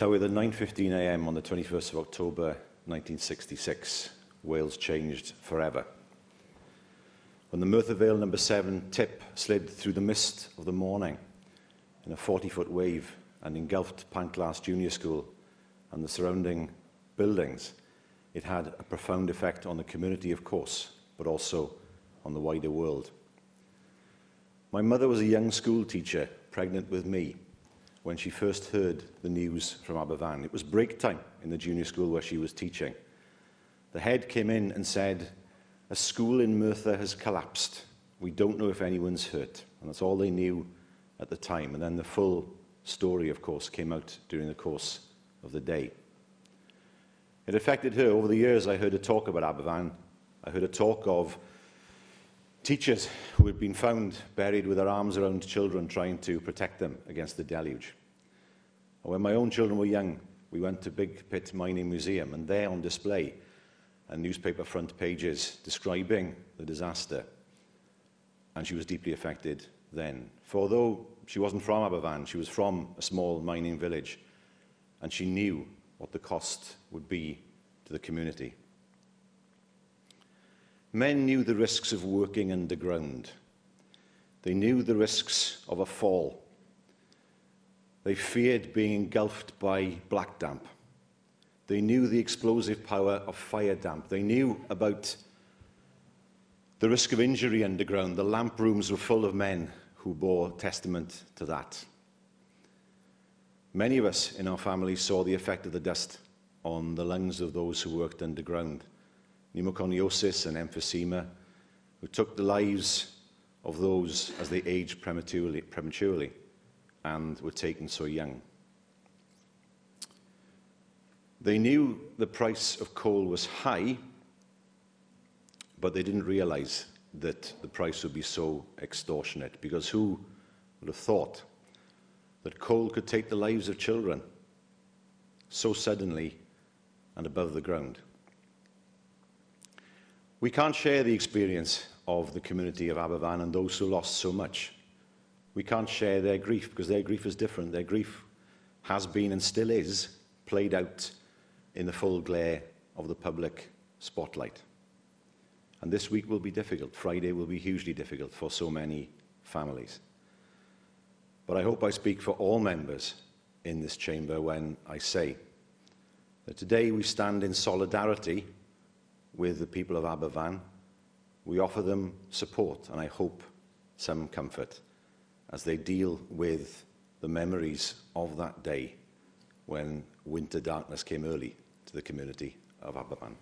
Llywydd at 9.15am on the 21st of October 1966, Wales changed forever. When the Merthyr Vale number 7 tip slid through the mist of the morning in a 40-foot wave and engulfed Pantglas Junior School and the surrounding buildings, it had a profound effect on the community, of course, but also on the wider world. My mother was a young school teacher, pregnant with me, when she first heard the news from Aberfan. It was break time in the junior school where she was teaching. The head came in and said, a school in Merthyr has collapsed. We don't know if anyone's hurt. And that's all they knew at the time. And then the full story, of course, came out during the course of the day. It affected her. Over the years, I heard her talk about Aberfan. I heard her talk of teachers who had been found buried with their arms around children trying to protect them against the deluge. When my own children were young, we went to Big Pit Mining Museum, and there on display are newspaper front pages describing the disaster. And she was deeply affected then. For although she wasn't from Aberfan, she was from a small mining village, and she knew what the cost would be to the community. Men knew the risks of working underground. They knew the risks of a fall. They feared being engulfed by black damp. They knew the explosive power of fire damp. They knew about the risk of injury underground. The lamp rooms were full of men who bore testament to that. Many of us in our family saw the effect of the dust on the lungs of those who worked underground pneumoconiosis and emphysema, who took the lives of those as they aged prematurely, prematurely and were taken so young. They knew the price of coal was high, but they didn't realize that the price would be so extortionate, because who would have thought that coal could take the lives of children so suddenly and above the ground? We can't share the experience of the community of Aberfan and those who lost so much. We can't share their grief because their grief is different. Their grief has been and still is played out in the full glare of the public spotlight. And this week will be difficult. Friday will be hugely difficult for so many families. But I hope I speak for all members in this chamber when I say that today we stand in solidarity with the people of Aberfan. We offer them support and I hope some comfort as they deal with the memories of that day when winter darkness came early to the community of Aberfan.